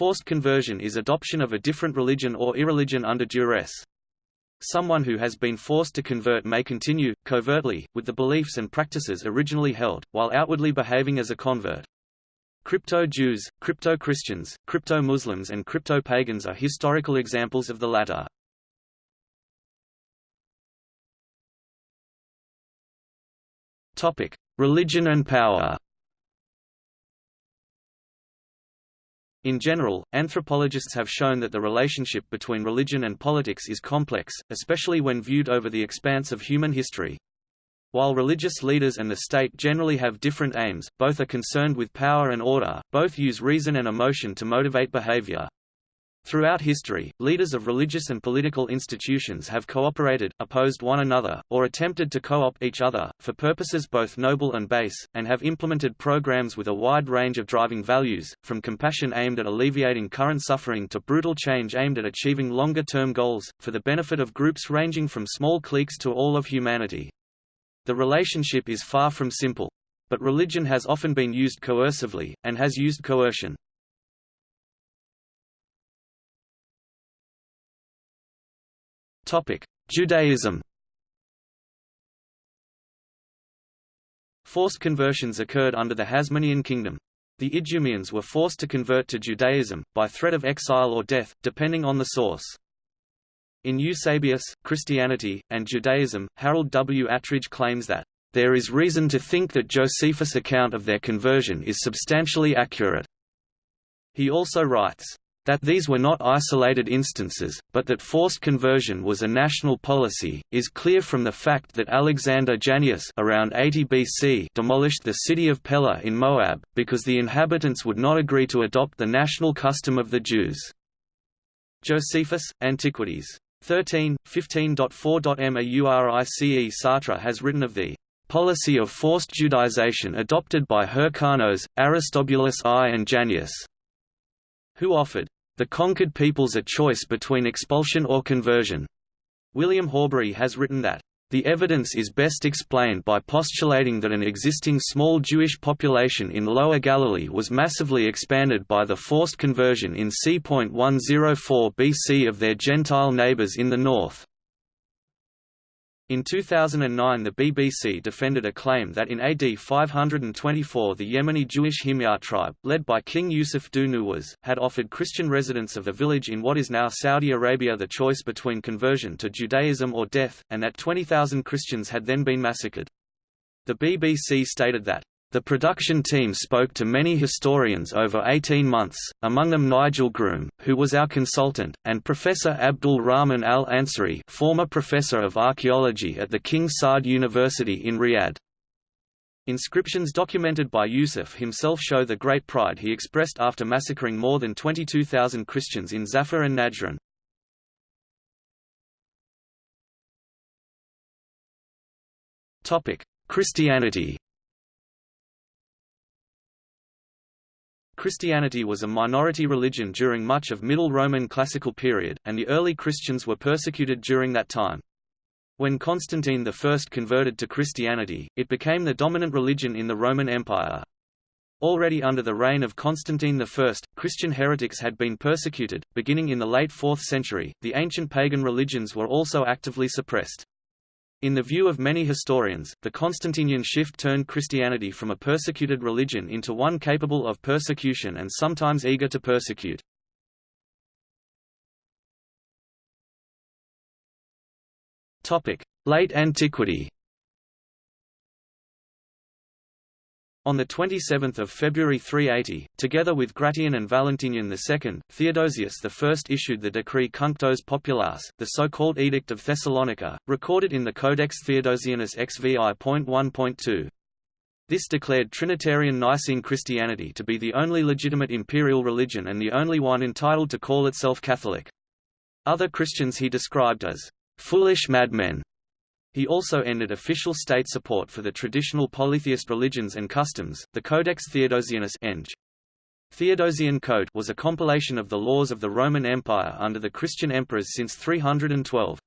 Forced conversion is adoption of a different religion or irreligion under duress. Someone who has been forced to convert may continue, covertly, with the beliefs and practices originally held, while outwardly behaving as a convert. Crypto-Jews, crypto-Christians, crypto-Muslims and crypto-pagans are historical examples of the latter. Religion and power In general, anthropologists have shown that the relationship between religion and politics is complex, especially when viewed over the expanse of human history. While religious leaders and the state generally have different aims, both are concerned with power and order, both use reason and emotion to motivate behavior. Throughout history, leaders of religious and political institutions have cooperated, opposed one another, or attempted to co-opt each other, for purposes both noble and base, and have implemented programs with a wide range of driving values, from compassion aimed at alleviating current suffering to brutal change aimed at achieving longer-term goals, for the benefit of groups ranging from small cliques to all of humanity. The relationship is far from simple. But religion has often been used coercively, and has used coercion. Judaism Forced conversions occurred under the Hasmonean kingdom. The Idumeans were forced to convert to Judaism, by threat of exile or death, depending on the source. In Eusebius, Christianity, and Judaism, Harold W. Attridge claims that, "...there is reason to think that Josephus' account of their conversion is substantially accurate." He also writes, that these were not isolated instances, but that forced conversion was a national policy, is clear from the fact that Alexander Jannaeus around 80 BC demolished the city of Pella in Moab, because the inhabitants would not agree to adopt the national custom of the Jews. Josephus, Antiquities. 13, 15.4.Maurice Sartre has written of the policy of forced Judaization adopted by Hyrcanus, Aristobulus I and Jannaeus, who offered the conquered peoples a choice between expulsion or conversion. William Horbury has written that the evidence is best explained by postulating that an existing small Jewish population in Lower Galilee was massively expanded by the forced conversion in c.104 BC of their Gentile neighbors in the north. In 2009 the BBC defended a claim that in AD 524 the Yemeni Jewish Himyar tribe, led by King Yusuf Dhu Nuwas, had offered Christian residents of a village in what is now Saudi Arabia the choice between conversion to Judaism or death, and that 20,000 Christians had then been massacred. The BBC stated that the production team spoke to many historians over 18 months, among them Nigel Groom, who was our consultant, and Professor Abdul Rahman al-Ansari former professor of archaeology at the King Saud University in Riyadh. Inscriptions documented by Yusuf himself show the great pride he expressed after massacring more than 22,000 Christians in Zafar and Najran. Christianity Christianity was a minority religion during much of Middle Roman Classical period, and the early Christians were persecuted during that time. When Constantine I converted to Christianity, it became the dominant religion in the Roman Empire. Already under the reign of Constantine I, Christian heretics had been persecuted. Beginning in the late 4th century, the ancient pagan religions were also actively suppressed. In the view of many historians, the Constantinian shift turned Christianity from a persecuted religion into one capable of persecution and sometimes eager to persecute. Late antiquity On 27 February 380, together with Gratian and Valentinian II, Theodosius I issued the decree Cunctos Populares, the so-called Edict of Thessalonica, recorded in the Codex Theodosianus XVI.1.2. This declared Trinitarian Nicene Christianity to be the only legitimate imperial religion and the only one entitled to call itself Catholic. Other Christians he described as foolish madmen he also ended official state support for the traditional polytheist religions and customs. The Codex Theodosianus Eng. Theodosian Code was a compilation of the laws of the Roman Empire under the Christian emperors since 312.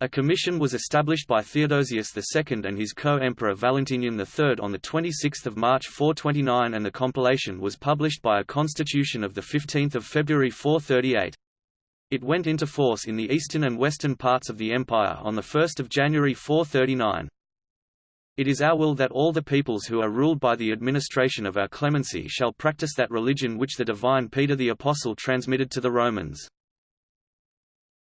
A commission was established by Theodosius II and his co-emperor Valentinian III on 26 March 429 and the compilation was published by a constitution of 15 February 438. It went into force in the eastern and western parts of the empire on 1 January 439. It is our will that all the peoples who are ruled by the administration of our clemency shall practice that religion which the divine Peter the Apostle transmitted to the Romans.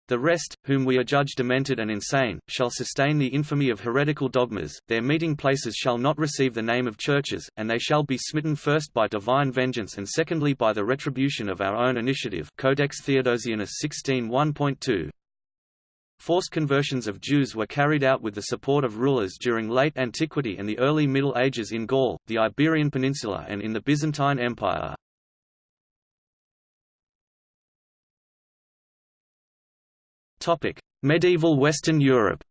The rest, whom we adjudge demented and insane, shall sustain the infamy of heretical dogmas, their meeting places shall not receive the name of churches, and they shall be smitten first by divine vengeance and secondly by the retribution of our own initiative Codex Theodosianus 16 1.2. Forced conversions of Jews were carried out with the support of rulers during late antiquity and the early Middle Ages in Gaul, the Iberian Peninsula and in the Byzantine Empire. Topic: Medieval Western Europe.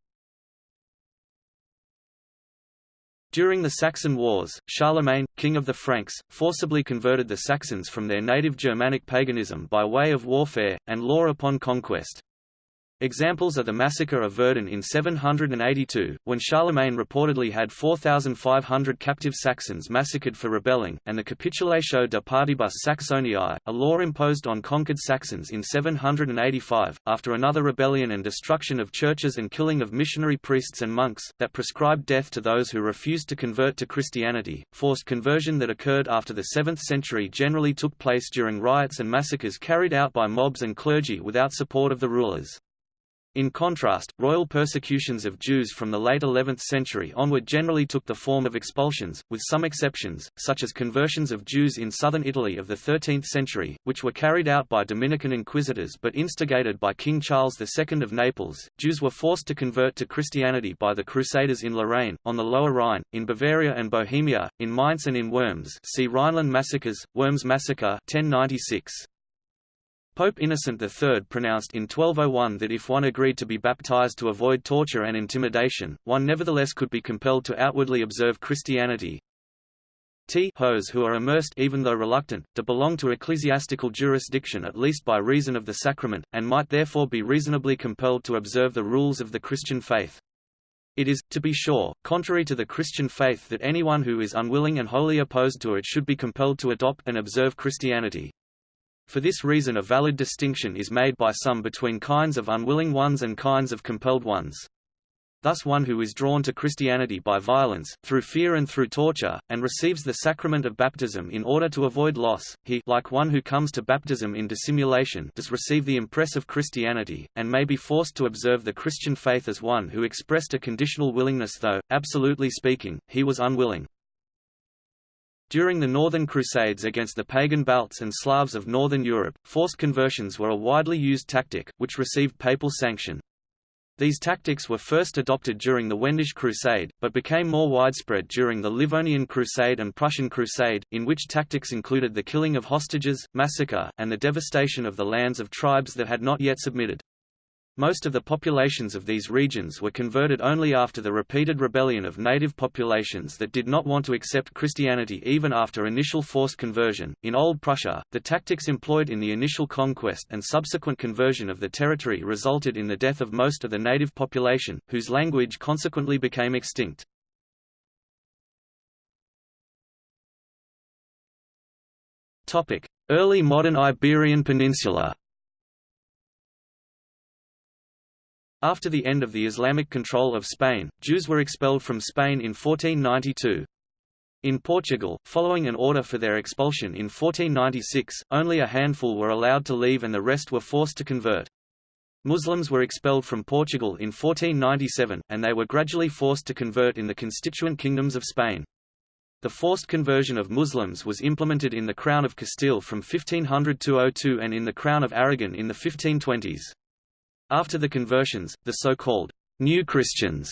During the Saxon Wars, Charlemagne, king of the Franks, forcibly converted the Saxons from their native Germanic paganism by way of warfare, and law upon conquest. Examples are the massacre of Verden in 782, when Charlemagne reportedly had 4,500 captive Saxons massacred for rebelling, and the Capitulatio de Partibus Saxoniae, a law imposed on conquered Saxons in 785, after another rebellion and destruction of churches and killing of missionary priests and monks, that prescribed death to those who refused to convert to Christianity. Forced conversion that occurred after the 7th century generally took place during riots and massacres carried out by mobs and clergy without support of the rulers. In contrast, royal persecutions of Jews from the late 11th century onward generally took the form of expulsions, with some exceptions, such as conversions of Jews in southern Italy of the 13th century, which were carried out by Dominican inquisitors but instigated by King Charles II of Naples. Jews were forced to convert to Christianity by the Crusaders in Lorraine, on the Lower Rhine, in Bavaria and Bohemia, in Mainz and in Worms see Rhineland massacres, Worms massacre 1096. Pope Innocent III pronounced in 1201 that if one agreed to be baptized to avoid torture and intimidation, one nevertheless could be compelled to outwardly observe Christianity. T hos who are immersed even though reluctant, to belong to ecclesiastical jurisdiction at least by reason of the sacrament, and might therefore be reasonably compelled to observe the rules of the Christian faith. It is, to be sure, contrary to the Christian faith that anyone who is unwilling and wholly opposed to it should be compelled to adopt and observe Christianity. For this reason a valid distinction is made by some between kinds of unwilling ones and kinds of compelled ones. Thus one who is drawn to Christianity by violence, through fear and through torture, and receives the sacrament of baptism in order to avoid loss, he like one who comes to baptism in dissimulation does receive the impress of Christianity, and may be forced to observe the Christian faith as one who expressed a conditional willingness though, absolutely speaking, he was unwilling. During the Northern Crusades against the pagan Balts and Slavs of Northern Europe, forced conversions were a widely used tactic, which received papal sanction. These tactics were first adopted during the Wendish Crusade, but became more widespread during the Livonian Crusade and Prussian Crusade, in which tactics included the killing of hostages, massacre, and the devastation of the lands of tribes that had not yet submitted. Most of the populations of these regions were converted only after the repeated rebellion of native populations that did not want to accept Christianity even after initial forced conversion. In Old Prussia, the tactics employed in the initial conquest and subsequent conversion of the territory resulted in the death of most of the native population, whose language consequently became extinct. Early modern Iberian Peninsula After the end of the Islamic control of Spain, Jews were expelled from Spain in 1492. In Portugal, following an order for their expulsion in 1496, only a handful were allowed to leave and the rest were forced to convert. Muslims were expelled from Portugal in 1497, and they were gradually forced to convert in the constituent kingdoms of Spain. The forced conversion of Muslims was implemented in the Crown of Castile from 1500 to 02 and in the Crown of Aragon in the 1520s. After the conversions, the so-called New Christians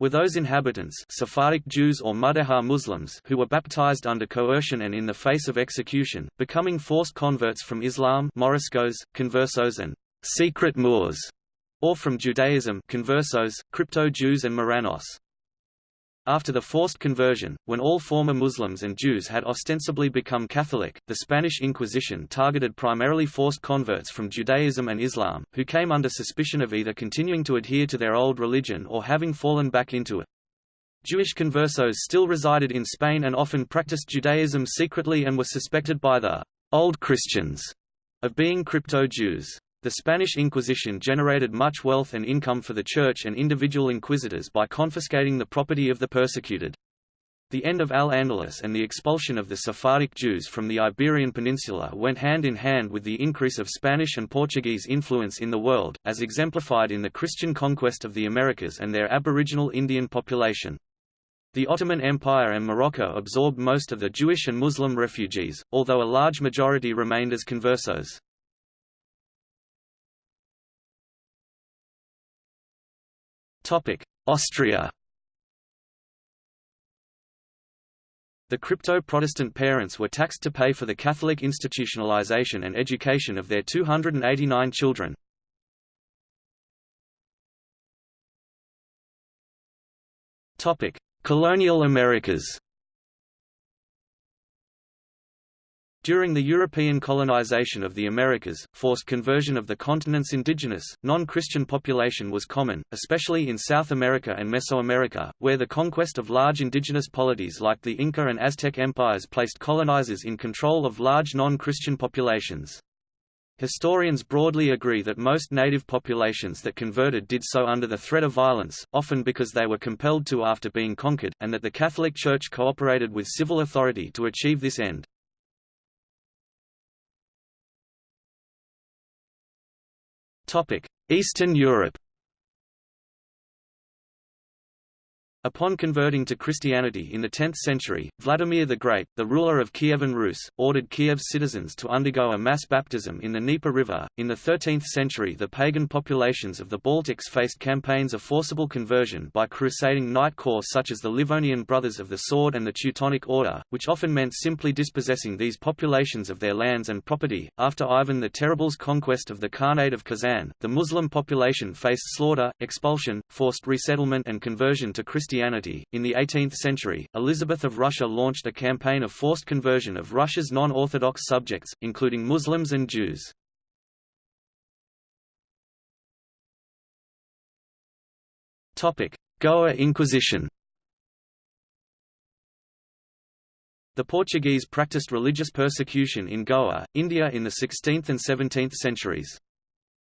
were those inhabitants Sephardic Jews or Muslims who were baptized under coercion and in the face of execution, becoming forced converts from Islam Moriscos, conversos and secret Moors, or from Judaism conversos, crypto-Jews and Marranos. After the forced conversion, when all former Muslims and Jews had ostensibly become Catholic, the Spanish Inquisition targeted primarily forced converts from Judaism and Islam, who came under suspicion of either continuing to adhere to their old religion or having fallen back into it. Jewish conversos still resided in Spain and often practiced Judaism secretly and were suspected by the «old Christians» of being crypto-Jews. The Spanish Inquisition generated much wealth and income for the Church and individual inquisitors by confiscating the property of the persecuted. The end of Al-Andalus and the expulsion of the Sephardic Jews from the Iberian Peninsula went hand in hand with the increase of Spanish and Portuguese influence in the world, as exemplified in the Christian conquest of the Americas and their aboriginal Indian population. The Ottoman Empire and Morocco absorbed most of the Jewish and Muslim refugees, although a large majority remained as conversos. Austria. The crypto-Protestant parents were taxed to pay for the Catholic institutionalization and education of their 289 children. Colonial Americas During the European colonization of the Americas, forced conversion of the continent's indigenous, non-Christian population was common, especially in South America and Mesoamerica, where the conquest of large indigenous polities like the Inca and Aztec empires placed colonizers in control of large non-Christian populations. Historians broadly agree that most native populations that converted did so under the threat of violence, often because they were compelled to after being conquered, and that the Catholic Church cooperated with civil authority to achieve this end. Eastern Europe Upon converting to Christianity in the 10th century, Vladimir the Great, the ruler of Kievan Rus, ordered Kiev's citizens to undergo a mass baptism in the Dnieper River. In the 13th century, the pagan populations of the Baltics faced campaigns of forcible conversion by crusading knight corps such as the Livonian Brothers of the Sword and the Teutonic Order, which often meant simply dispossessing these populations of their lands and property. After Ivan the Terrible's conquest of the Khanate of Kazan, the Muslim population faced slaughter, expulsion, forced resettlement, and conversion to Christianity Christianity. In the 18th century, Elizabeth of Russia launched a campaign of forced conversion of Russia's non-Orthodox subjects, including Muslims and Jews. Goa Inquisition The Portuguese practiced religious persecution in Goa, India in the 16th and 17th centuries.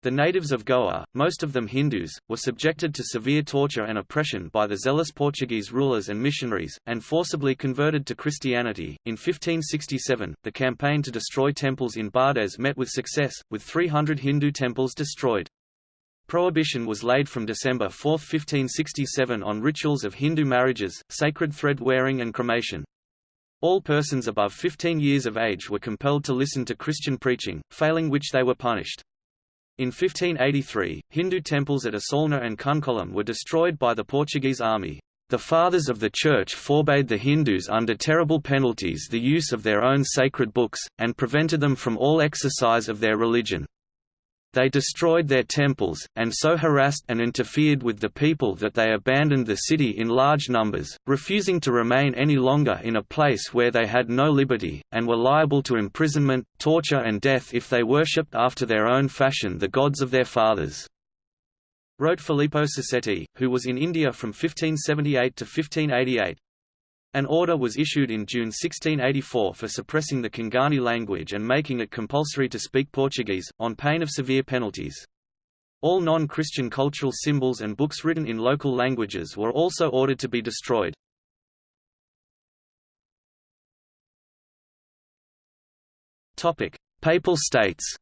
The natives of Goa, most of them Hindus, were subjected to severe torture and oppression by the zealous Portuguese rulers and missionaries, and forcibly converted to Christianity. In 1567, the campaign to destroy temples in Bardez met with success, with 300 Hindu temples destroyed. Prohibition was laid from December 4, 1567 on rituals of Hindu marriages, sacred thread wearing and cremation. All persons above 15 years of age were compelled to listen to Christian preaching, failing which they were punished. In 1583, Hindu temples at Assolna and Cuncolim were destroyed by the Portuguese army. The Fathers of the Church forbade the Hindus under terrible penalties the use of their own sacred books, and prevented them from all exercise of their religion. They destroyed their temples, and so harassed and interfered with the people that they abandoned the city in large numbers, refusing to remain any longer in a place where they had no liberty, and were liable to imprisonment, torture and death if they worshipped after their own fashion the gods of their fathers. Wrote Filippo Sassetti, who was in India from 1578 to 1588. An order was issued in June 1684 for suppressing the Konkani language and making it compulsory to speak Portuguese, on pain of severe penalties. All non-Christian cultural symbols and books written in local languages were also ordered to be destroyed. Papal states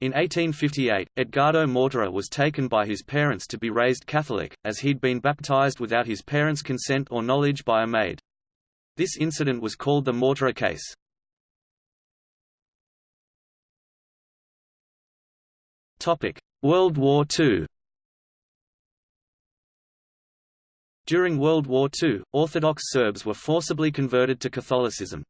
In 1858, Edgardo Mortara was taken by his parents to be raised Catholic, as he'd been baptized without his parents' consent or knowledge by a maid. This incident was called the Mortara case. World War II During World War II, Orthodox Serbs were forcibly converted to Catholicism.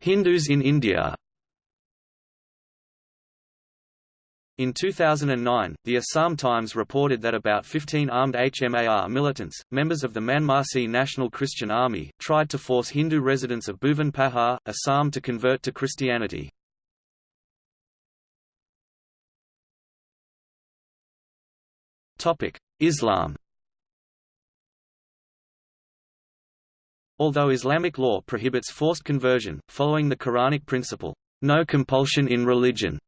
Hindus in India. In 2009, the Assam Times reported that about 15 armed HMAR militants, members of the Manmasi National Christian Army, tried to force Hindu residents of Bhuvan Pahar, Assam to convert to Christianity. Islam Although Islamic law prohibits forced conversion, following the Quranic principle, no compulsion in religion,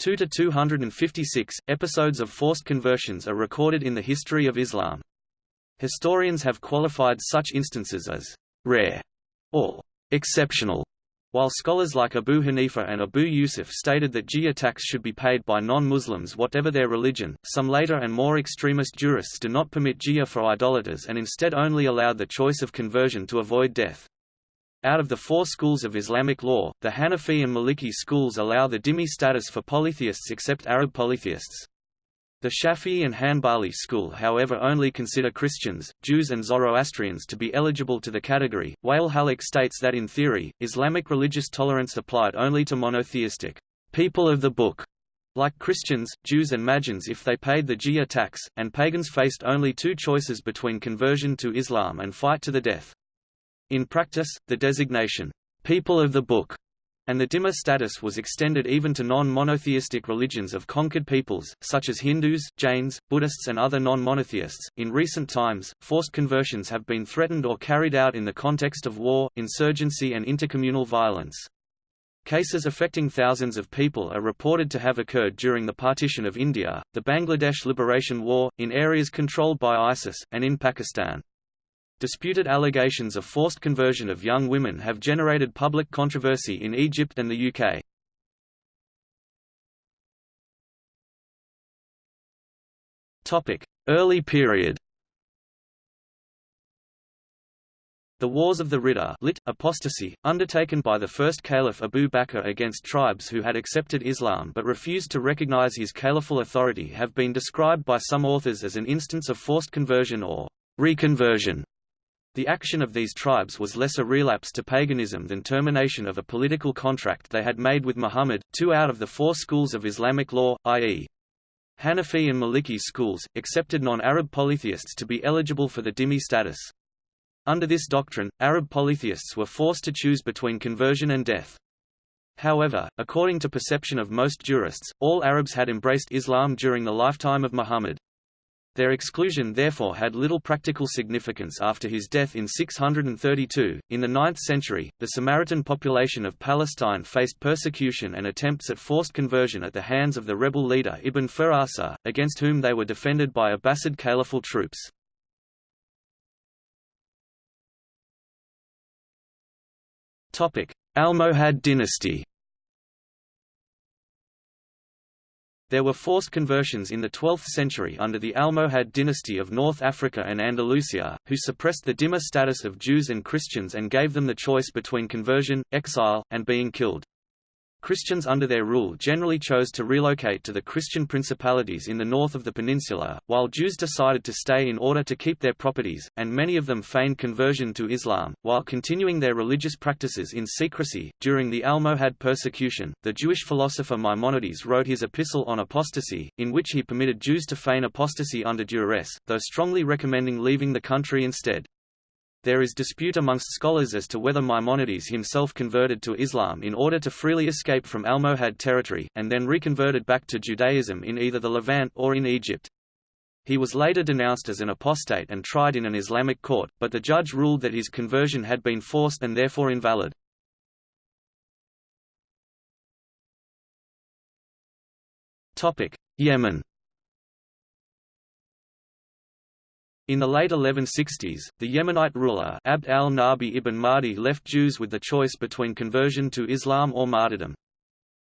2 to 256 episodes of forced conversions are recorded in the history of Islam. Historians have qualified such instances as rare or exceptional, while scholars like Abu Hanifa and Abu Yusuf stated that jizya tax should be paid by non-Muslims whatever their religion. Some later and more extremist jurists do not permit jizya for idolaters and instead only allowed the choice of conversion to avoid death. Out of the four schools of Islamic law, the Hanafi and Maliki schools allow the dhimmi status for polytheists except Arab polytheists. The Shafi'i and Hanbali school however only consider Christians, Jews and Zoroastrians to be eligible to the category. Wael Hallaq states that in theory, Islamic religious tolerance applied only to monotheistic people of the book, like Christians, Jews and Magians if they paid the jizya tax, and pagans faced only two choices between conversion to Islam and fight to the death. In practice, the designation, people of the book, and the Dhimma status was extended even to non-monotheistic religions of conquered peoples, such as Hindus, Jains, Buddhists and other non-monotheists. In recent times, forced conversions have been threatened or carried out in the context of war, insurgency and intercommunal violence. Cases affecting thousands of people are reported to have occurred during the partition of India, the Bangladesh Liberation War, in areas controlled by ISIS, and in Pakistan. Disputed allegations of forced conversion of young women have generated public controversy in Egypt and the UK. Early period The Wars of the Ridda lit, apostasy, undertaken by the first caliph Abu Bakr against tribes who had accepted Islam but refused to recognize his caliphal authority have been described by some authors as an instance of forced conversion or reconversion. The action of these tribes was less a relapse to paganism than termination of a political contract they had made with Muhammad. Two out of the four schools of Islamic law, i.e., Hanafi and Maliki schools, accepted non-Arab polytheists to be eligible for the dhimmi status. Under this doctrine, Arab polytheists were forced to choose between conversion and death. However, according to perception of most jurists, all Arabs had embraced Islam during the lifetime of Muhammad. Their exclusion therefore had little practical significance after his death in 632. In the 9th century, the Samaritan population of Palestine faced persecution and attempts at forced conversion at the hands of the rebel leader Ibn Firasa, against whom they were defended by Abbasid caliphal troops. Almohad dynasty There were forced conversions in the 12th century under the Almohad dynasty of North Africa and Andalusia, who suppressed the dhimma status of Jews and Christians and gave them the choice between conversion, exile, and being killed. Christians under their rule generally chose to relocate to the Christian principalities in the north of the peninsula, while Jews decided to stay in order to keep their properties, and many of them feigned conversion to Islam, while continuing their religious practices in secrecy. During the Almohad persecution, the Jewish philosopher Maimonides wrote his Epistle on Apostasy, in which he permitted Jews to feign apostasy under duress, though strongly recommending leaving the country instead. There is dispute amongst scholars as to whether Maimonides himself converted to Islam in order to freely escape from Almohad territory, and then reconverted back to Judaism in either the Levant or in Egypt. He was later denounced as an apostate and tried in an Islamic court, but the judge ruled that his conversion had been forced and therefore invalid. Yemen In the late 1160s, the Yemenite ruler Abd al-Nabi ibn Mahdi left Jews with the choice between conversion to Islam or martyrdom.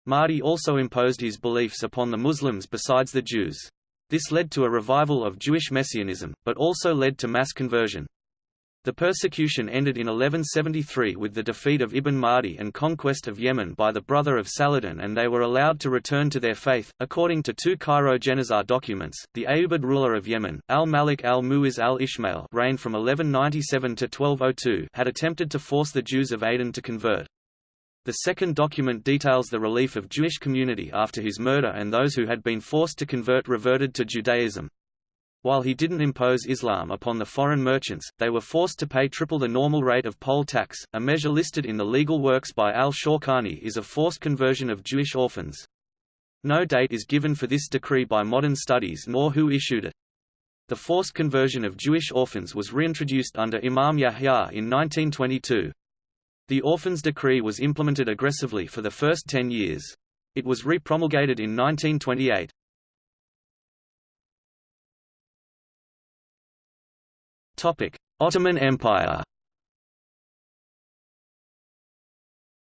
Mahdi also imposed his beliefs upon the Muslims besides the Jews. This led to a revival of Jewish messianism, but also led to mass conversion. The persecution ended in 1173 with the defeat of Ibn Mahdi and conquest of Yemen by the brother of Saladin and they were allowed to return to their faith. According to two Cairo Geniza documents, the Ayyubid ruler of Yemen, al-Malik al-Mu'iz al-Ishmael reigned from 1197 to 1202 had attempted to force the Jews of Aden to convert. The second document details the relief of Jewish community after his murder and those who had been forced to convert reverted to Judaism. While he didn't impose Islam upon the foreign merchants, they were forced to pay triple the normal rate of poll tax. A measure listed in the legal works by al-Shawkani is a forced conversion of Jewish orphans. No date is given for this decree by modern studies nor who issued it. The forced conversion of Jewish orphans was reintroduced under Imam Yahya in 1922. The Orphans Decree was implemented aggressively for the first ten years. It was re-promulgated in 1928. Ottoman Empire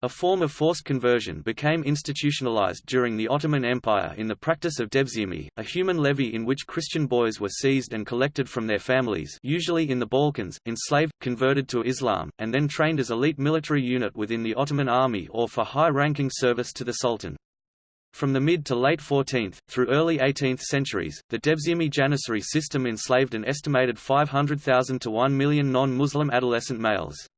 A form of forced conversion became institutionalized during the Ottoman Empire in the practice of devshirme, a human levy in which Christian boys were seized and collected from their families usually in the Balkans, enslaved, converted to Islam, and then trained as elite military unit within the Ottoman army or for high-ranking service to the Sultan. From the mid to late 14th, through early 18th centuries, the Devshirme Janissary system enslaved an estimated 500,000 to 1 million non-Muslim adolescent males.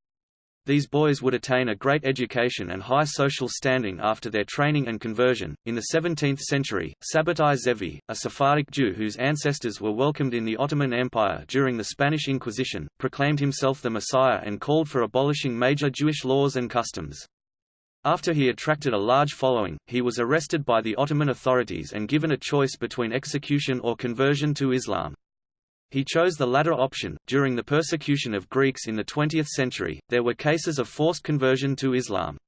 These boys would attain a great education and high social standing after their training and conversion. In the 17th century, Sabbatai Zevi, a Sephardic Jew whose ancestors were welcomed in the Ottoman Empire during the Spanish Inquisition, proclaimed himself the Messiah and called for abolishing major Jewish laws and customs. After he attracted a large following, he was arrested by the Ottoman authorities and given a choice between execution or conversion to Islam. He chose the latter option. During the persecution of Greeks in the 20th century, there were cases of forced conversion to Islam.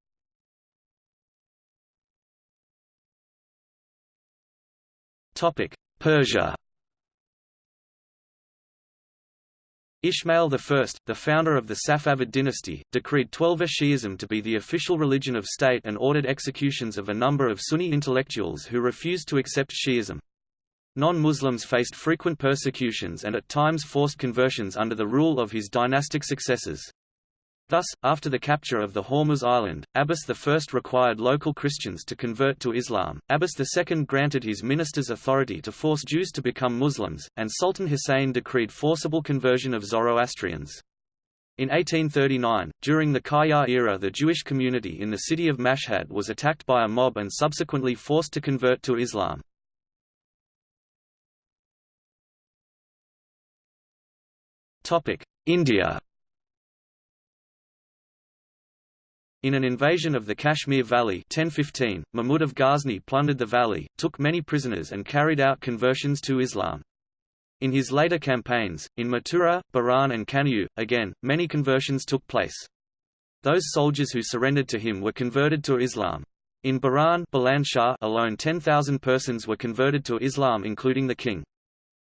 Topic: Persia. Ismail I, the founder of the Safavid dynasty, decreed Twelver Shi'ism to be the official religion of state and ordered executions of a number of Sunni intellectuals who refused to accept Shi'ism. Non-Muslims faced frequent persecutions and at times forced conversions under the rule of his dynastic successors. Thus, after the capture of the Hormuz Island, Abbas I required local Christians to convert to Islam, Abbas II granted his ministers authority to force Jews to become Muslims, and Sultan Hussein decreed forcible conversion of Zoroastrians. In 1839, during the Qajar era the Jewish community in the city of Mashhad was attacked by a mob and subsequently forced to convert to Islam. India In an invasion of the Kashmir Valley 1015, Mahmud of Ghazni plundered the valley, took many prisoners and carried out conversions to Islam. In his later campaigns, in Mathura, Baran and Kanauj, again, many conversions took place. Those soldiers who surrendered to him were converted to Islam. In Baran alone 10,000 persons were converted to Islam including the king.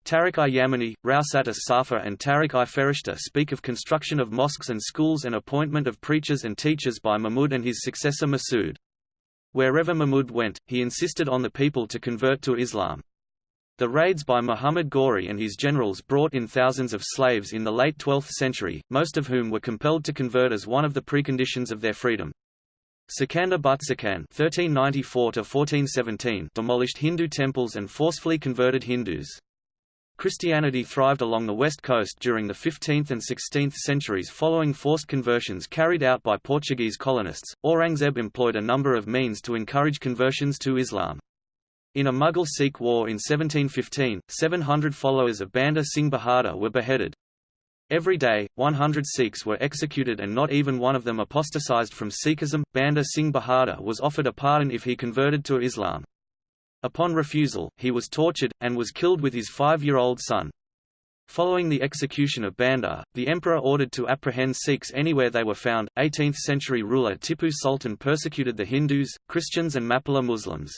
Tariq-i-Yamani, Rausat-as-Safa and Tariq-i-Ferishta speak of construction of mosques and schools and appointment of preachers and teachers by Mahmud and his successor Masud. Wherever Mahmud went, he insisted on the people to convert to Islam. The raids by Muhammad Ghori and his generals brought in thousands of slaves in the late 12th century, most of whom were compelled to convert as one of the preconditions of their freedom. Sikandar Butshikan (1394–1417) demolished Hindu temples and forcefully converted Hindus. Christianity thrived along the west coast during the 15th and 16th centuries following forced conversions carried out by Portuguese colonists. Aurangzeb employed a number of means to encourage conversions to Islam. In a Mughal-Sikh war in 1715, 700 followers of Banda Singh Bahadur were beheaded. Every day, 100 Sikhs were executed and not even one of them apostatized from Sikhism. Banda Singh Bahadur was offered a pardon if he converted to Islam. Upon refusal, he was tortured, and was killed with his five-year-old son. Following the execution of Banda, the emperor ordered to apprehend Sikhs anywhere they were found. 18th-century ruler Tipu Sultan persecuted the Hindus, Christians and Mappila Muslims.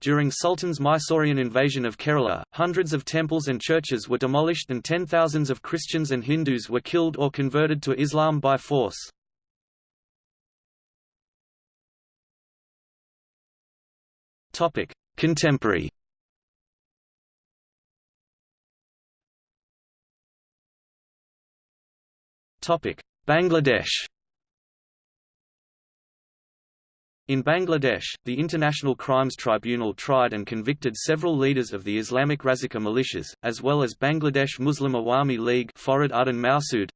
During Sultan's Mysorean invasion of Kerala, hundreds of temples and churches were demolished and ten thousands of Christians and Hindus were killed or converted to Islam by force. Contemporary. Bangladesh. In Bangladesh, the International Crimes Tribunal tried and convicted several leaders of the Islamic Razakar militias, as well as Bangladesh Muslim Awami League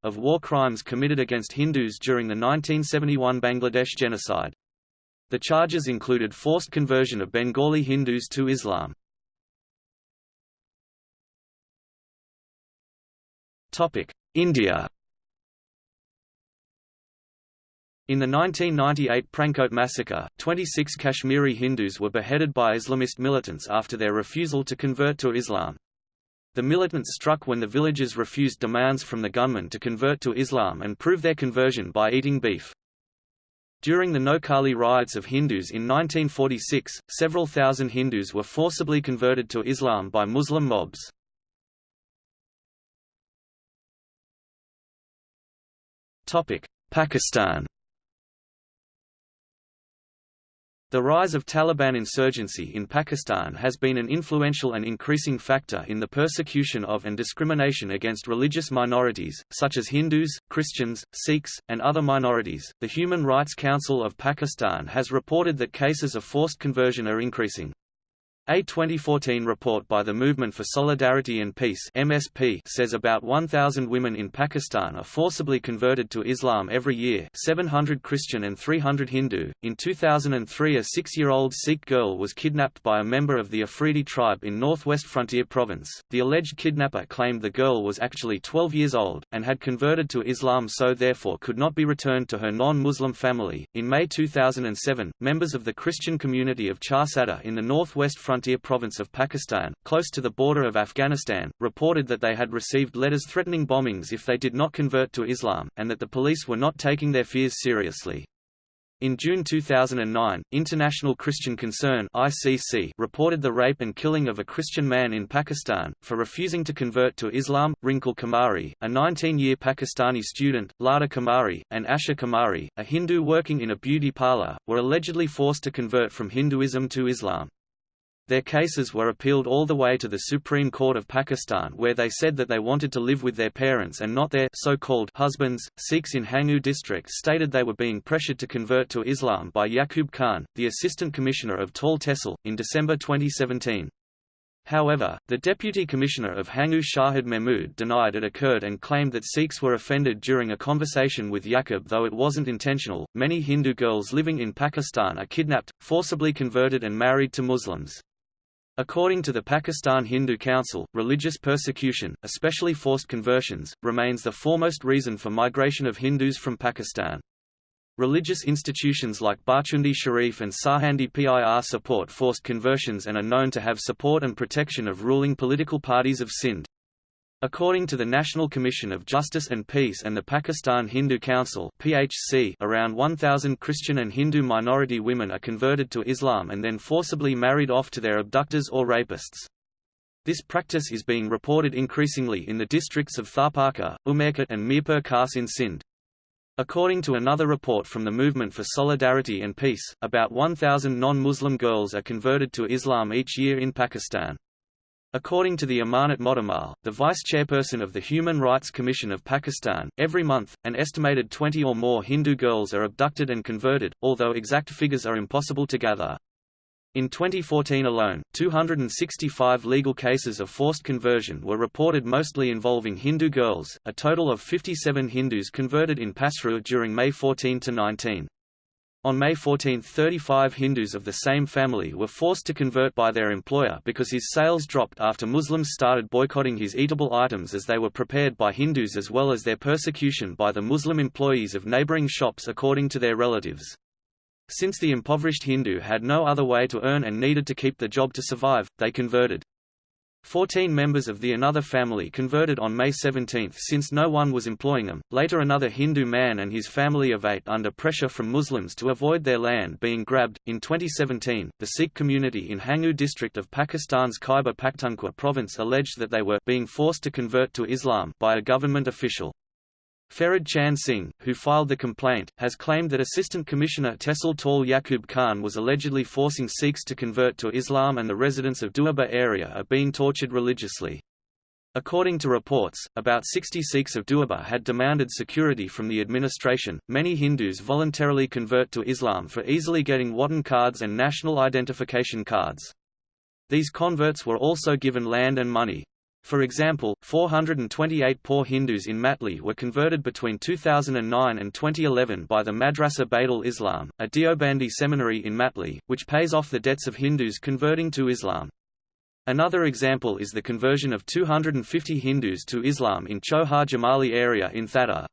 of war crimes committed against Hindus during the 1971 Bangladesh genocide. The charges included forced conversion of Bengali Hindus to Islam. India In the 1998 Prankot massacre, 26 Kashmiri Hindus were beheaded by Islamist militants after their refusal to convert to Islam. The militants struck when the villagers refused demands from the gunmen to convert to Islam and prove their conversion by eating beef. During the Noakhali riots of Hindus in 1946, several thousand Hindus were forcibly converted to Islam by Muslim mobs. Pakistan The rise of Taliban insurgency in Pakistan has been an influential and increasing factor in the persecution of and discrimination against religious minorities, such as Hindus, Christians, Sikhs, and other minorities. The Human Rights Council of Pakistan has reported that cases of forced conversion are increasing. A 2014 report by the Movement for Solidarity and Peace (MSP) says about 1,000 women in Pakistan are forcibly converted to Islam every year, 700 Christian and 300 Hindu. In 2003, a six-year-old Sikh girl was kidnapped by a member of the Afridi tribe in northwest Frontier Province. The alleged kidnapper claimed the girl was actually 12 years old and had converted to Islam, so therefore could not be returned to her non-Muslim family. In May 2007, members of the Christian community of Charsadda in the northwest Frontier frontier province of Pakistan, close to the border of Afghanistan, reported that they had received letters threatening bombings if they did not convert to Islam, and that the police were not taking their fears seriously. In June 2009, International Christian Concern (ICC) reported the rape and killing of a Christian man in Pakistan for refusing to convert to Islam. Rinkle Kumari, a 19-year Pakistani student, Lata Kumari, and Asha Kumari, a Hindu working in a beauty parlor, were allegedly forced to convert from Hinduism to Islam. Their cases were appealed all the way to the Supreme Court of Pakistan where they said that they wanted to live with their parents and not their so-called husbands. Sikhs in Hangu district stated they were being pressured to convert to Islam by Yaqub Khan, the Assistant Commissioner of Tall Tehsil, in December 2017. However, the Deputy Commissioner of Hangu Shahid Mahmood denied it occurred and claimed that Sikhs were offended during a conversation with Yaqub though it wasn't intentional. Many Hindu girls living in Pakistan are kidnapped, forcibly converted and married to Muslims. According to the Pakistan Hindu Council, religious persecution, especially forced conversions, remains the foremost reason for migration of Hindus from Pakistan. Religious institutions like Bharchundi Sharif and Sarhandi Pir support forced conversions and are known to have support and protection of ruling political parties of Sindh. According to the National Commission of Justice and Peace and the Pakistan Hindu Council (PHC), around 1000 Christian and Hindu minority women are converted to Islam and then forcibly married off to their abductors or rapists. This practice is being reported increasingly in the districts of Tharparkar, Umerkot and Mirpur Khas in Sindh. According to another report from the Movement for Solidarity and Peace, about 1,000 non-Muslim girls are converted to Islam each year in Pakistan. According to the Amarnath Motumal, the vice-chairperson of the Human Rights Commission of Pakistan, every month, an estimated 20 or more Hindu girls are abducted and converted, although exact figures are impossible to gather. In 2014 alone, 265 legal cases of forced conversion were reported mostly involving Hindu girls, a total of 57 Hindus converted in Pasrur during May 14 to 19. On May 14, 35 Hindus of the same family were forced to convert by their employer because his sales dropped after Muslims started boycotting his eatable items as they were prepared by Hindus as well as their persecution by the Muslim employees of neighboring shops according to their relatives. Since the impoverished Hindu had no other way to earn and needed to keep the job to survive, they converted. Fourteen members of the another family converted on May 17 since no one was employing them. Later another Hindu man and his family of eight under pressure from Muslims to avoid their land being grabbed. In 2017, the Sikh community in Hangu district of Pakistan's Khyber Pakhtunkhwa province alleged that they were being forced to convert to Islam by a government official. Farid Chand Singh, who filed the complaint, has claimed that Assistant Commissioner Tehsil Tall Yaqub Khan was allegedly forcing Sikhs to convert to Islam and the residents of Doaba area are being tortured religiously. According to reports, about 60 Sikhs of Doaba had demanded security from the administration. Many Hindus voluntarily convert to Islam for easily getting Watan cards and national identification cards. These converts were also given land and money. For example, 428 poor Hindus in Matli were converted between 2009 and 2011 by the Madrasa Baitul Islam, a Deobandi seminary in Matli, which pays off the debts of Hindus converting to Islam. Another example is the conversion of 250 Hindus to Islam in Chohar Jamali area in Thatta.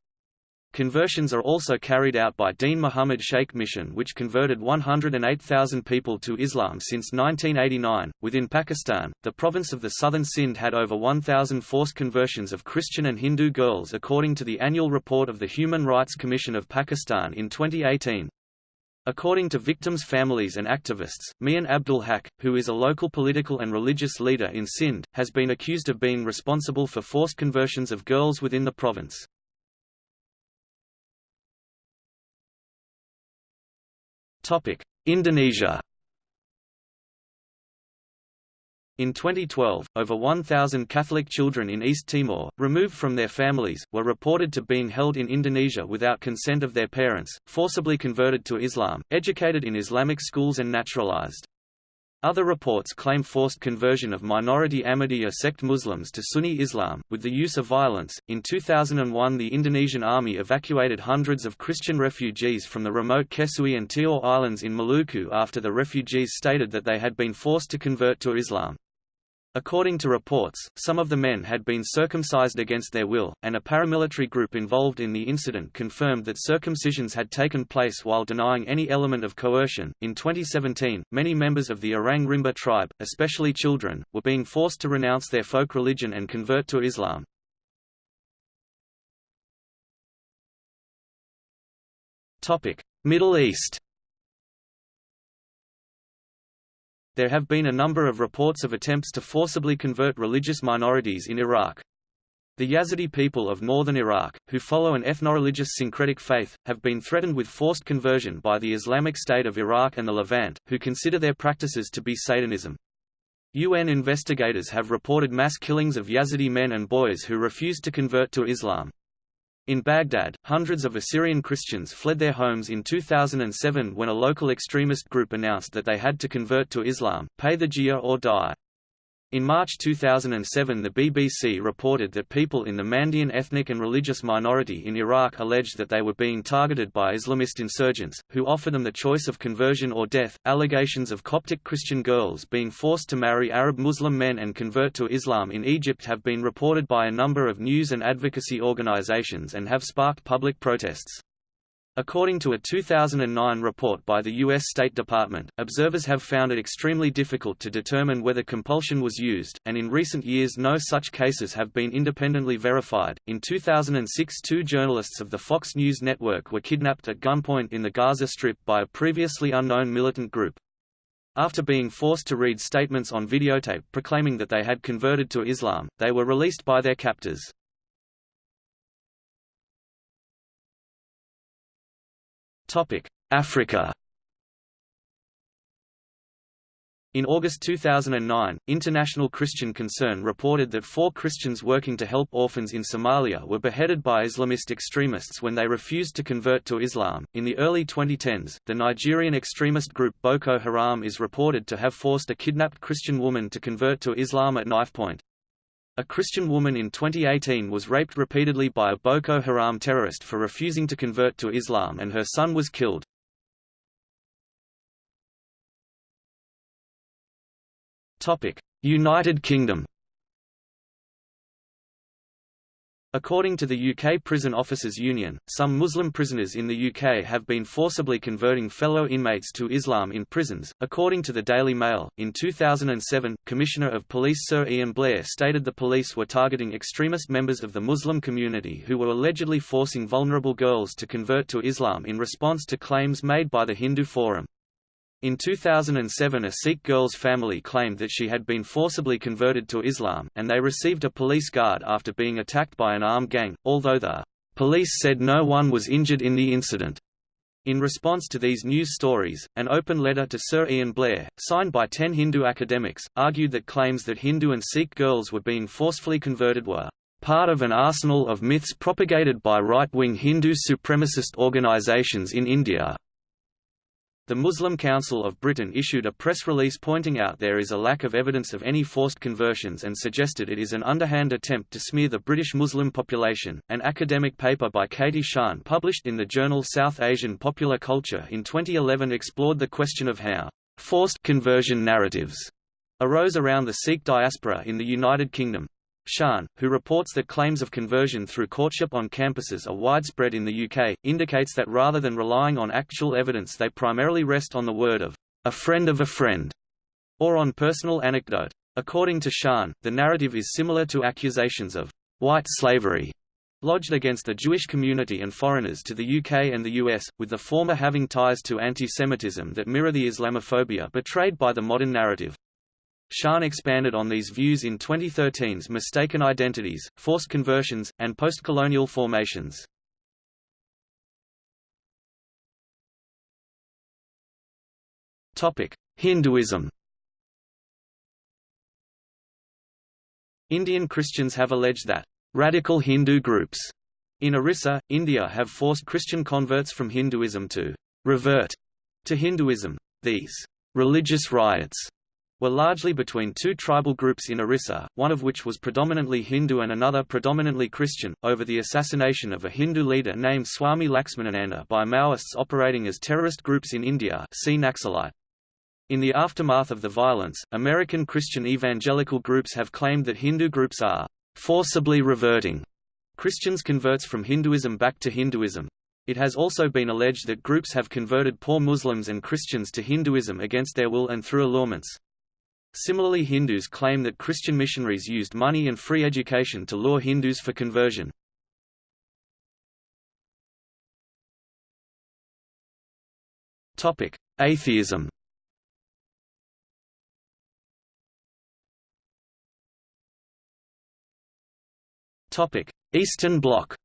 Conversions are also carried out by Deen Muhammad Sheikh Mission, which converted 108,000 people to Islam since 1989. Within Pakistan, the province of the southern Sindh had over 1,000 forced conversions of Christian and Hindu girls, according to the annual report of the Human Rights Commission of Pakistan in 2018. According to victims' families and activists, Mian Abdul Haq, who is a local political and religious leader in Sindh, has been accused of being responsible for forced conversions of girls within the province. Indonesia In 2012, over 1,000 Catholic children in East Timor, removed from their families, were reported to being held in Indonesia without consent of their parents, forcibly converted to Islam, educated in Islamic schools and naturalized. Other reports claim forced conversion of minority Ahmadiyya sect Muslims to Sunni Islam, with the use of violence. In 2001, the Indonesian army evacuated hundreds of Christian refugees from the remote Kesui and Teor Islands in Maluku after the refugees stated that they had been forced to convert to Islam. According to reports, some of the men had been circumcised against their will, and a paramilitary group involved in the incident confirmed that circumcisions had taken place while denying any element of coercion. In 2017, many members of the Orang Rimba tribe, especially children, were being forced to renounce their folk religion and convert to Islam. Topic: Middle East. There have been a number of reports of attempts to forcibly convert religious minorities in Iraq. The Yazidi people of northern Iraq, who follow an ethno-religious syncretic faith, have been threatened with forced conversion by the Islamic State of Iraq and the Levant, who consider their practices to be Satanism. UN investigators have reported mass killings of Yazidi men and boys who refused to convert to Islam. In Baghdad, hundreds of Assyrian Christians fled their homes in 2007 when a local extremist group announced that they had to convert to Islam, pay the jizya or die. In March 2007 the BBC reported that people in the Mandaean ethnic and religious minority in Iraq alleged that they were being targeted by Islamist insurgents, who offered them the choice of conversion or death. Allegations of Coptic Christian girls being forced to marry Arab Muslim men and convert to Islam in Egypt have been reported by a number of news and advocacy organizations and have sparked public protests. According to a 2009 report by the U.S. State Department, observers have found it extremely difficult to determine whether compulsion was used, and in recent years no such cases have been independently verified. In 2006, two journalists of the Fox News network were kidnapped at gunpoint in the Gaza Strip by a previously unknown militant group. After being forced to read statements on videotape proclaiming that they had converted to Islam, they were released by their captors. Africa In August 2009, International Christian Concern reported that four Christians working to help orphans in Somalia were beheaded by Islamist extremists when they refused to convert to Islam. In the early 2010s, the Nigerian extremist group Boko Haram is reported to have forced a kidnapped Christian woman to convert to Islam at knifepoint. A Christian woman in 2018 was raped repeatedly by a Boko Haram terrorist for refusing to convert to Islam and her son was killed. United Kingdom According to the UK Prison Officers Union, some Muslim prisoners in the UK have been forcibly converting fellow inmates to Islam in prisons. According to the Daily Mail, in 2007, Commissioner of Police Sir Ian Blair stated the police were targeting extremist members of the Muslim community who were allegedly forcing vulnerable girls to convert to Islam in response to claims made by the Hindu Forum. In 2007 a Sikh girl's family claimed that she had been forcibly converted to Islam, and they received a police guard after being attacked by an armed gang, although the police said no one was injured in the incident. In response to these news stories, an open letter to Sir Ian Blair, signed by ten Hindu academics, argued that claims that Hindu and Sikh girls were being forcefully converted were part of an arsenal of myths propagated by right-wing Hindu supremacist organizations in India. The Muslim Council of Britain issued a press release pointing out there is a lack of evidence of any forced conversions and suggested it is an underhand attempt to smear the British Muslim population. An academic paper by Katy Sian published in the journal South Asian Popular Culture in 2011 explored the question of how forced conversion narratives arose around the Sikh diaspora in the United Kingdom. Sian, who reports that claims of conversion through courtship on campuses are widespread in the UK, indicates that rather than relying on actual evidence they primarily rest on the word of a friend of a friend, or on personal anecdote. According to Sian, the narrative is similar to accusations of white slavery lodged against the Jewish community and foreigners to the UK and the US, with the former having ties to anti-Semitism that mirror the Islamophobia portrayed by the modern narrative. Sian expanded on these views in 2013's Mistaken Identities, Forced Conversions, and Postcolonial Formations. Hinduism Indian Christians have alleged that radical Hindu groups in Orissa, India have forced Christian converts from Hinduism to revert to Hinduism. These religious riots were largely between two tribal groups in Orissa, one of which was predominantly Hindu and another predominantly Christian, over the assassination of a Hindu leader named Swami Laxmanananda by Maoists operating as terrorist groups in India see Naxalite. In the aftermath of the violence, American Christian evangelical groups have claimed that Hindu groups are forcibly reverting Christians converts from Hinduism back to Hinduism. It has also been alleged that groups have converted poor Muslims and Christians to Hinduism against their will and through allurements. Similarly Hindus claim that Christian missionaries used money and free education to lure Hindus for conversion. Atheism Eastern Bloc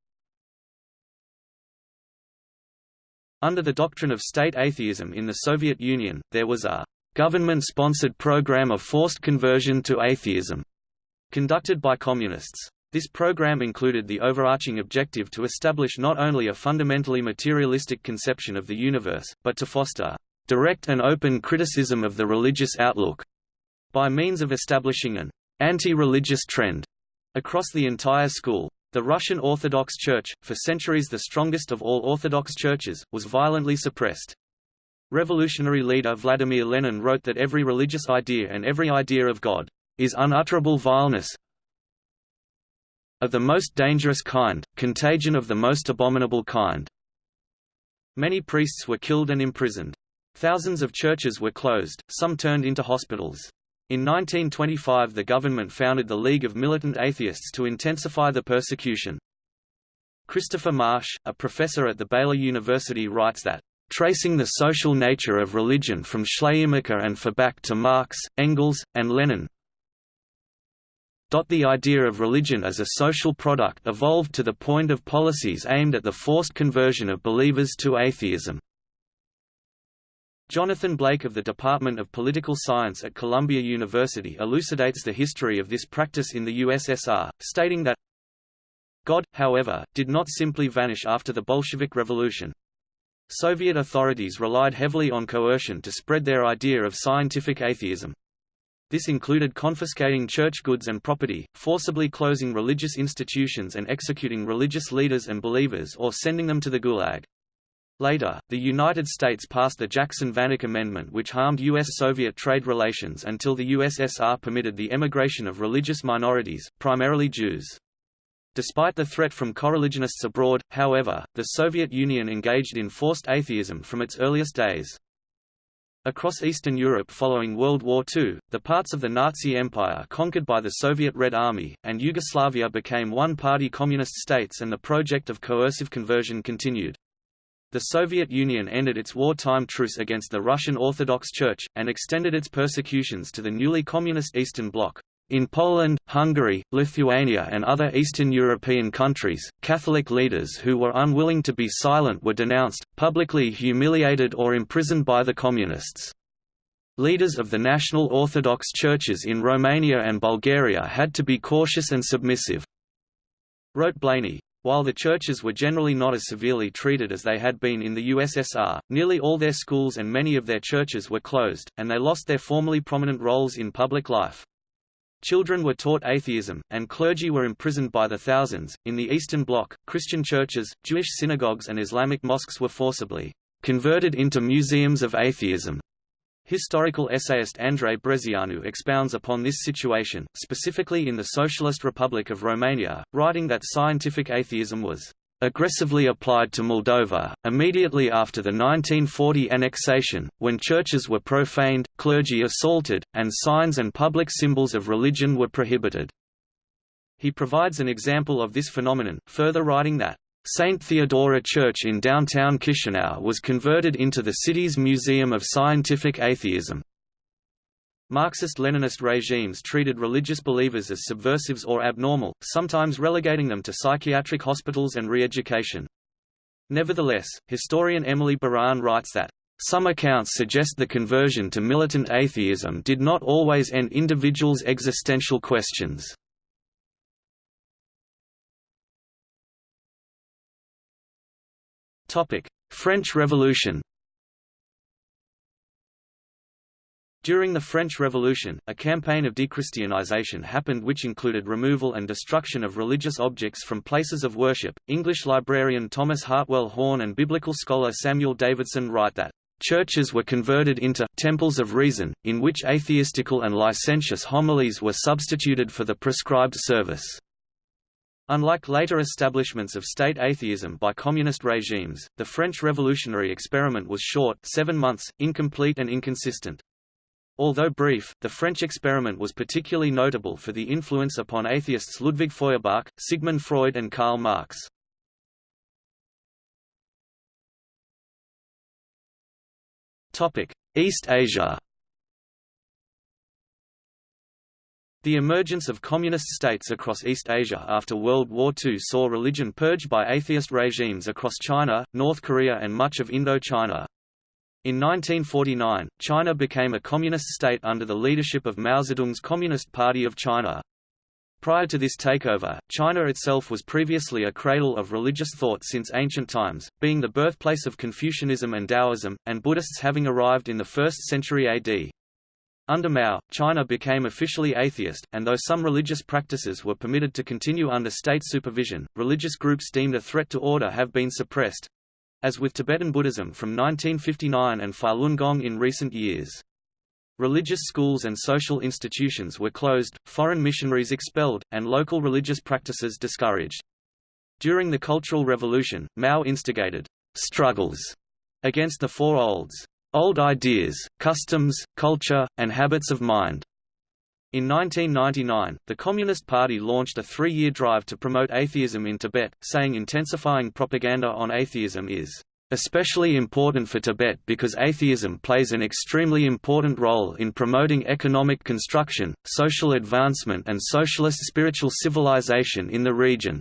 Under the doctrine of state atheism in the Soviet Union, there was a government-sponsored program of forced conversion to atheism, conducted by communists. This program included the overarching objective to establish not only a fundamentally materialistic conception of the universe, but to foster direct and open criticism of the religious outlook, by means of establishing an anti-religious trend across the entire school. The Russian Orthodox Church, for centuries the strongest of all Orthodox churches, was violently suppressed. Revolutionary leader Vladimir Lenin wrote that every religious idea and every idea of God is unutterable vileness of the most dangerous kind, contagion of the most abominable kind. Many priests were killed and imprisoned. Thousands of churches were closed, some turned into hospitals. In 1925 the government founded the League of Militant Atheists to intensify the persecution. Christopher Marsh, a professor at the Baylor University writes that tracing the social nature of religion from Schleiermacher and Feuerbach to Marx, Engels, and Lenin. The idea of religion as a social product evolved to the point of policies aimed at the forced conversion of believers to atheism. Jonathan Blake of the Department of Political Science at Columbia University elucidates the history of this practice in the USSR, stating that God, however, did not simply vanish after the Bolshevik Revolution. Soviet authorities relied heavily on coercion to spread their idea of scientific atheism. This included confiscating church goods and property, forcibly closing religious institutions and executing religious leaders and believers or sending them to the Gulag. Later, the United States passed the Jackson-Vanik Amendment which harmed U.S.-Soviet trade relations until the USSR permitted the emigration of religious minorities, primarily Jews. Despite the threat from coreligionists abroad, however, the Soviet Union engaged in forced atheism from its earliest days. Across Eastern Europe following World War II, the parts of the Nazi Empire conquered by the Soviet Red Army, and Yugoslavia became one-party communist states and the project of coercive conversion continued. The Soviet Union ended its wartime truce against the Russian Orthodox Church, and extended its persecutions to the newly communist Eastern Bloc. In Poland, Hungary, Lithuania and other Eastern European countries, Catholic leaders who were unwilling to be silent were denounced, publicly humiliated or imprisoned by the Communists. Leaders of the National Orthodox churches in Romania and Bulgaria had to be cautious and submissive. Wrote Blainey, While the churches were generally not as severely treated as they had been in the USSR, nearly all their schools and many of their churches were closed, and they lost their formerly prominent roles in public life. Children were taught atheism, and clergy were imprisoned by the thousands. In the Eastern Bloc, Christian churches, Jewish synagogues, and Islamic mosques were forcibly converted into museums of atheism. Historical essayist Andrei Brezianu expounds upon this situation, specifically in the Socialist Republic of Romania, writing that scientific atheism was aggressively applied to Moldova, immediately after the 1940 annexation, when churches were profaned, clergy assaulted, and signs and public symbols of religion were prohibited. He provides an example of this phenomenon, further writing that St. Theodora Church in downtown Chisinau was converted into the city's Museum of Scientific Atheism. Marxist-Leninist regimes treated religious believers as subversives or abnormal, sometimes relegating them to psychiatric hospitals and re-education. Nevertheless, historian Emily Baran writes that, "...some accounts suggest the conversion to militant atheism did not always end individuals' existential questions." French Revolution During the French Revolution, a campaign of dechristianization happened which included removal and destruction of religious objects from places of worship. English librarian Thomas Hartwell Horne and biblical scholar Samuel Davidson write that churches were converted into temples of reason, in which atheistical and licentious homilies were substituted for the prescribed service. Unlike later establishments of state atheism by communist regimes, the French revolutionary experiment was short seven months, incomplete and inconsistent. Although brief, the French experiment was particularly notable for the influence upon atheists Ludwig Feuerbach, Sigmund Freud and Karl Marx. East Asia The emergence of communist states across East Asia after World War II saw religion purged by atheist regimes across China, North Korea and much of Indochina. In 1949, China became a communist state under the leadership of Mao Zedong's Communist Party of China. Prior to this takeover, China itself was previously a cradle of religious thought since ancient times, being the birthplace of Confucianism and Taoism, and Buddhists having arrived in the 1st century AD. Under Mao, China became officially atheist, and though some religious practices were permitted to continue under state supervision, religious groups deemed a threat to order have been suppressed as with Tibetan Buddhism from 1959 and Falun Gong in recent years. Religious schools and social institutions were closed, foreign missionaries expelled, and local religious practices discouraged. During the Cultural Revolution, Mao instigated struggles against the Four Olds old ideas, customs, culture, and habits of mind. In 1999, the Communist Party launched a three-year drive to promote atheism in Tibet, saying intensifying propaganda on atheism is especially important for Tibet because atheism plays an extremely important role in promoting economic construction, social advancement and socialist spiritual civilization in the region.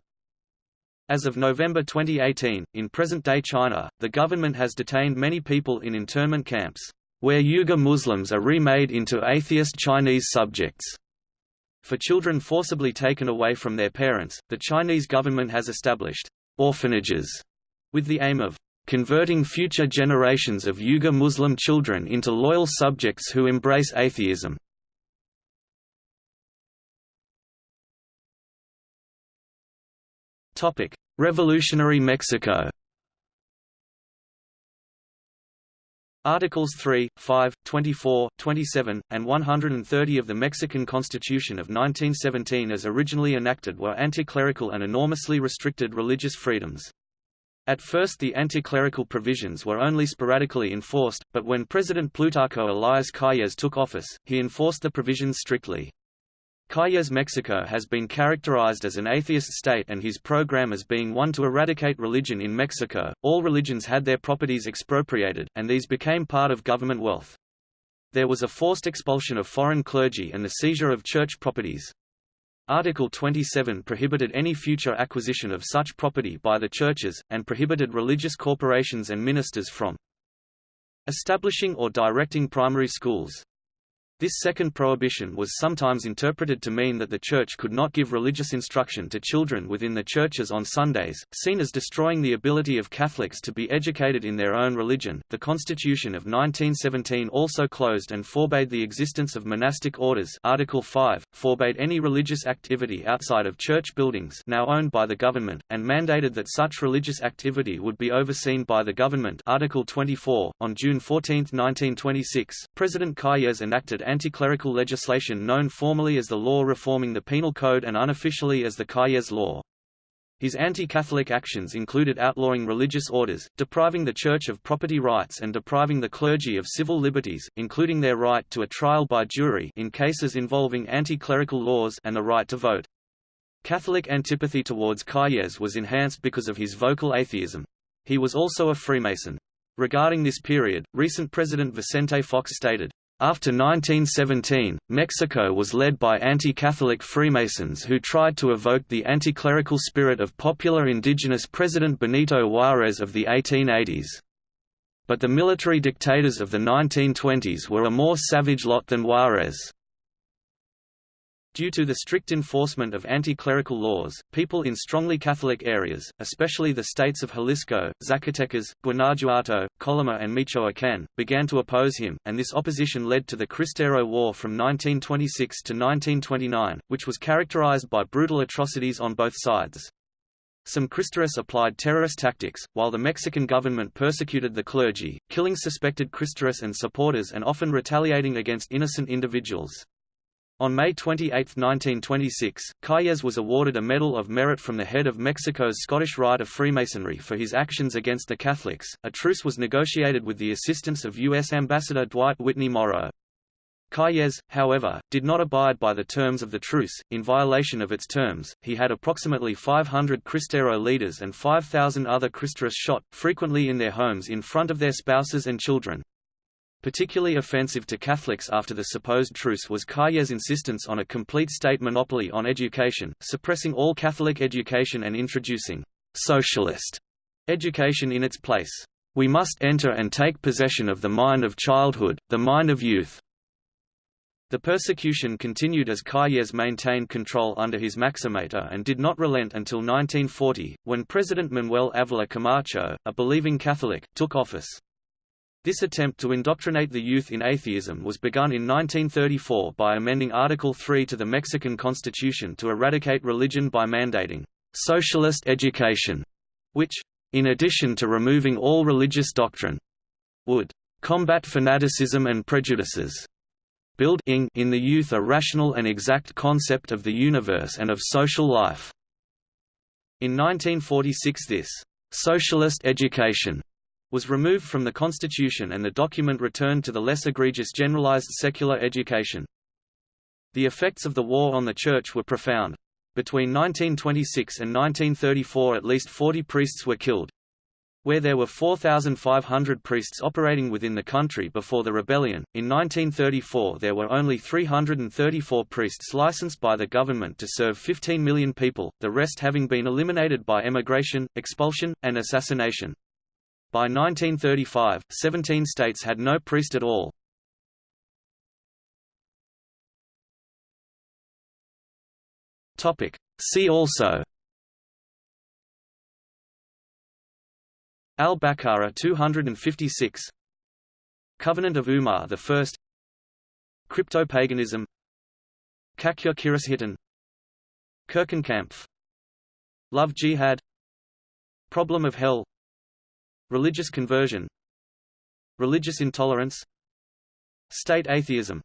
As of November 2018, in present-day China, the government has detained many people in internment camps, where Uyghur Muslims are remade into atheist Chinese subjects. For children forcibly taken away from their parents, the Chinese government has established orphanages with the aim of converting future generations of Uyghur Muslim children into loyal subjects who embrace atheism. Revolutionary Mexico Articles 3, 5, 24, 27, and 130 of the Mexican Constitution of 1917 as originally enacted were anti-clerical and enormously restricted religious freedoms. At first the anti-clerical provisions were only sporadically enforced, but when President Plutarco Elias Calles took office, he enforced the provisions strictly. Calles Mexico has been characterized as an atheist state and his program as being one to eradicate religion in Mexico. All religions had their properties expropriated, and these became part of government wealth. There was a forced expulsion of foreign clergy and the seizure of church properties. Article 27 prohibited any future acquisition of such property by the churches, and prohibited religious corporations and ministers from establishing or directing primary schools. This second prohibition was sometimes interpreted to mean that the Church could not give religious instruction to children within the churches on Sundays, seen as destroying the ability of Catholics to be educated in their own religion. The Constitution of 1917 also closed and forbade the existence of monastic orders. Article 5 forbade any religious activity outside of church buildings now owned by the government, and mandated that such religious activity would be overseen by the government. Article 24. On June 14, 1926, President Calles enacted anti-clerical legislation known formally as the law reforming the Penal Code and unofficially as the Calles Law. His anti-Catholic actions included outlawing religious orders, depriving the Church of property rights and depriving the clergy of civil liberties, including their right to a trial by jury in cases involving anti-clerical laws and the right to vote. Catholic antipathy towards Calles was enhanced because of his vocal atheism. He was also a Freemason. Regarding this period, recent President Vicente Fox stated, after 1917, Mexico was led by anti-Catholic Freemasons who tried to evoke the anti-clerical spirit of popular indigenous President Benito Juárez of the 1880s. But the military dictators of the 1920s were a more savage lot than Juárez. Due to the strict enforcement of anti-clerical laws, people in strongly Catholic areas, especially the states of Jalisco, Zacatecas, Guanajuato, Colima and Michoacán, began to oppose him, and this opposition led to the Cristero War from 1926 to 1929, which was characterized by brutal atrocities on both sides. Some Cristeros applied terrorist tactics, while the Mexican government persecuted the clergy, killing suspected Cristeros and supporters and often retaliating against innocent individuals. On May 28, 1926, Calles was awarded a Medal of Merit from the head of Mexico's Scottish Rite of Freemasonry for his actions against the Catholics. A truce was negotiated with the assistance of U.S. Ambassador Dwight Whitney Morrow. Calles, however, did not abide by the terms of the truce. In violation of its terms, he had approximately 500 Cristero leaders and 5,000 other Cristeros shot, frequently in their homes in front of their spouses and children. Particularly offensive to Catholics after the supposed truce was Calles' insistence on a complete state monopoly on education, suppressing all Catholic education and introducing «socialist» education in its place. We must enter and take possession of the mind of childhood, the mind of youth. The persecution continued as Calles maintained control under his Maximato uh, and did not relent until 1940, when President Manuel Avila Camacho, a believing Catholic, took office. This attempt to indoctrinate the youth in atheism was begun in 1934 by amending Article 3 to the Mexican Constitution to eradicate religion by mandating socialist education, which, in addition to removing all religious doctrine, would combat fanaticism and prejudices, build in the youth a rational and exact concept of the universe and of social life. In 1946 this socialist education was removed from the constitution and the document returned to the less egregious generalized secular education. The effects of the war on the Church were profound. Between 1926 and 1934 at least 40 priests were killed. Where there were 4,500 priests operating within the country before the rebellion, in 1934 there were only 334 priests licensed by the government to serve 15 million people, the rest having been eliminated by emigration, expulsion, and assassination. By 1935, 17 states had no priest at all. See also. Al-Baqarah 256 Covenant of Umar I Crypto-paganism. Kakure Kirishitan Kirchenkampf. Love jihad. Problem of hell Religious conversion Religious intolerance State atheism